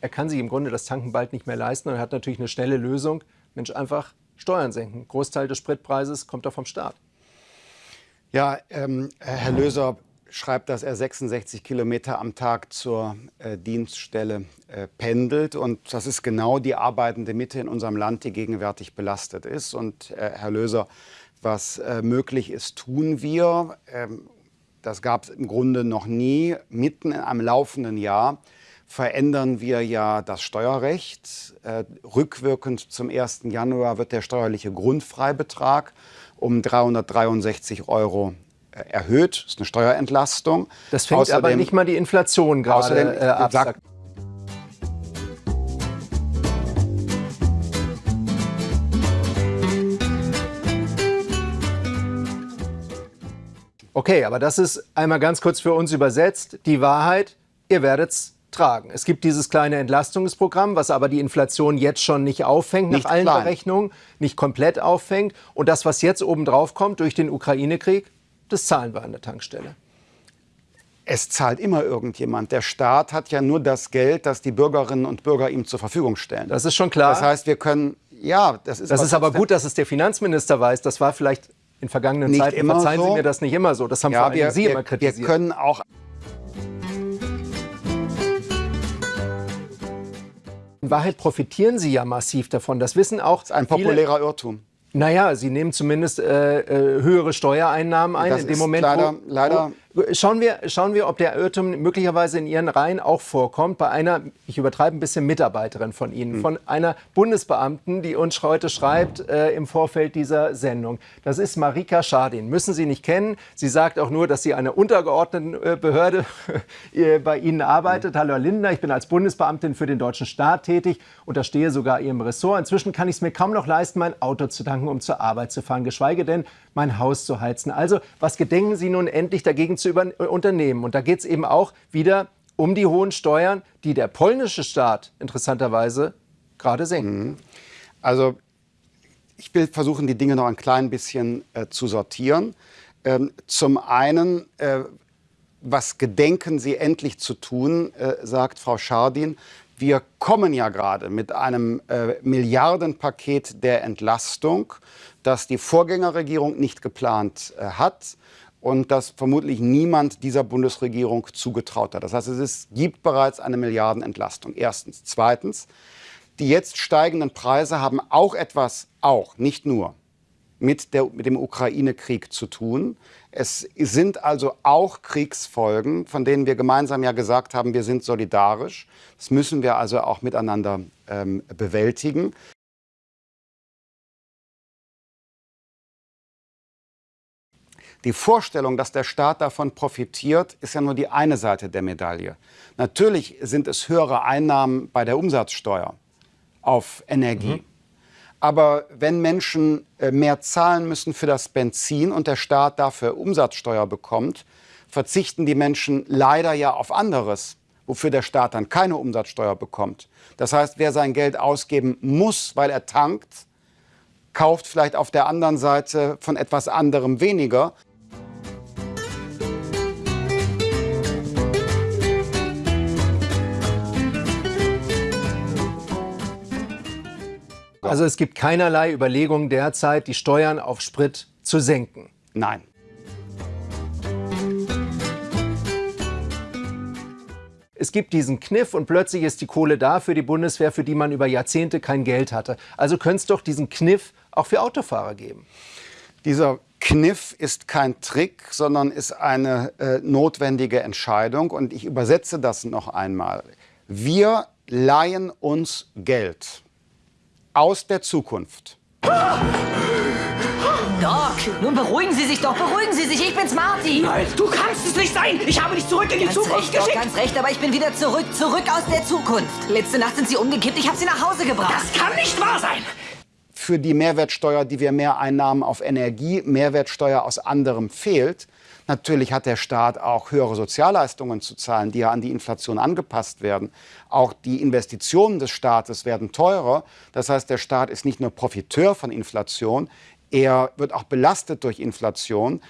er kann sich im Grunde das Tanken bald nicht mehr leisten und er hat natürlich eine schnelle Lösung. Mensch, einfach Steuern senken. Großteil des Spritpreises kommt doch vom Staat. Ja, ähm, Herr Löser schreibt, dass er 66 Kilometer am Tag zur äh, Dienststelle äh, pendelt. Und das ist genau die arbeitende Mitte in unserem Land, die gegenwärtig belastet ist. Und äh, Herr Löser, was äh, möglich ist, tun wir. Ähm, das gab es im Grunde noch nie. Mitten in einem laufenden Jahr verändern wir ja das Steuerrecht. Äh, rückwirkend zum 1. Januar wird der steuerliche Grundfreibetrag um 363 Euro äh, erhöht. Das ist eine Steuerentlastung. Das fängt außerdem, aber nicht mal die Inflation gerade äh, ab. Okay, aber das ist einmal ganz kurz für uns übersetzt. Die Wahrheit, ihr werdet es tragen. Es gibt dieses kleine Entlastungsprogramm, was aber die Inflation jetzt schon nicht auffängt, nicht nach allen klein. Berechnungen, nicht komplett auffängt. Und das, was jetzt obendrauf kommt durch den Ukraine-Krieg, das zahlen wir an der Tankstelle. Es zahlt immer irgendjemand. Der Staat hat ja nur das Geld, das die Bürgerinnen und Bürger ihm zur Verfügung stellen. Das ist schon klar. Das heißt, wir können, ja, das ist. Das ist aber gut, dass es der Finanzminister weiß. Das war vielleicht in vergangenen nicht Zeiten. Immer Verzeihen so. Sie mir das nicht immer so. Das haben ja, vor allem wir, Sie wir, immer kritisiert. Wir können auch In Wahrheit profitieren sie ja massiv davon. Das wissen auch. Das ist ein populärer Irrtum. Naja, sie nehmen zumindest äh, äh, höhere Steuereinnahmen ein das in dem Moment. Leider, wo, leider Schauen wir, schauen wir, ob der Irrtum möglicherweise in Ihren Reihen auch vorkommt, bei einer, ich übertreibe ein bisschen, Mitarbeiterin von Ihnen, hm. von einer Bundesbeamten, die uns heute schreibt äh, im Vorfeld dieser Sendung. Das ist Marika Schadin. Müssen Sie nicht kennen. Sie sagt auch nur, dass sie eine untergeordnete äh, Behörde äh, bei Ihnen arbeitet. Hm. Hallo Herr Lindner, ich bin als Bundesbeamtin für den deutschen Staat tätig, unterstehe sogar Ihrem Ressort. Inzwischen kann ich es mir kaum noch leisten, mein Auto zu tanken, um zur Arbeit zu fahren, geschweige denn mein Haus zu heizen. Also, was gedenken Sie nun endlich dagegen zu über äh, unternehmen? Und da geht es eben auch wieder um die hohen Steuern, die der polnische Staat interessanterweise gerade senkt. Mhm. Also, ich will versuchen, die Dinge noch ein klein bisschen äh, zu sortieren. Ähm, zum einen, äh, was gedenken Sie endlich zu tun, äh, sagt Frau Schardin. Wir kommen ja gerade mit einem äh, Milliardenpaket der Entlastung das die Vorgängerregierung nicht geplant äh, hat und das vermutlich niemand dieser Bundesregierung zugetraut hat. Das heißt, es ist, gibt bereits eine Milliardenentlastung. Erstens. Zweitens, die jetzt steigenden Preise haben auch etwas, auch, nicht nur, mit, der, mit dem Ukraine-Krieg zu tun. Es sind also auch Kriegsfolgen, von denen wir gemeinsam ja gesagt haben, wir sind solidarisch. Das müssen wir also auch miteinander ähm, bewältigen. Die Vorstellung, dass der Staat davon profitiert, ist ja nur die eine Seite der Medaille. Natürlich sind es höhere Einnahmen bei der Umsatzsteuer auf Energie. Mhm. Aber wenn Menschen äh, mehr zahlen müssen für das Benzin und der Staat dafür Umsatzsteuer bekommt, verzichten die Menschen leider ja auf anderes, wofür der Staat dann keine Umsatzsteuer bekommt. Das heißt, wer sein Geld ausgeben muss, weil er tankt, kauft vielleicht auf der anderen Seite von etwas anderem weniger, Also es gibt keinerlei Überlegungen derzeit, die Steuern auf Sprit zu senken. Nein. Es gibt diesen Kniff und plötzlich ist die Kohle da für die Bundeswehr, für die man über Jahrzehnte kein Geld hatte. Also könnte es doch diesen Kniff auch für Autofahrer geben. Dieser Kniff ist kein Trick, sondern ist eine äh, notwendige Entscheidung. Und ich übersetze das noch einmal. Wir leihen uns Geld aus der Zukunft. Doc, nun beruhigen Sie sich doch, beruhigen Sie sich. Ich bin's, Marty. Nein, du kannst es nicht sein. Ich habe dich zurück in die ganz Zukunft recht, geschickt. Doc, ganz recht, aber ich bin wieder zurück, zurück aus der Zukunft. Letzte Nacht sind Sie umgekippt, ich habe Sie nach Hause gebracht. Das kann nicht wahr sein. Für die Mehrwertsteuer, die wir mehr Einnahmen auf Energie, Mehrwertsteuer aus anderem fehlt, Natürlich hat der Staat auch höhere Sozialleistungen zu zahlen, die ja an die Inflation angepasst werden. Auch die Investitionen des Staates werden teurer. Das heißt, der Staat ist nicht nur Profiteur von Inflation, er wird auch belastet durch Inflation.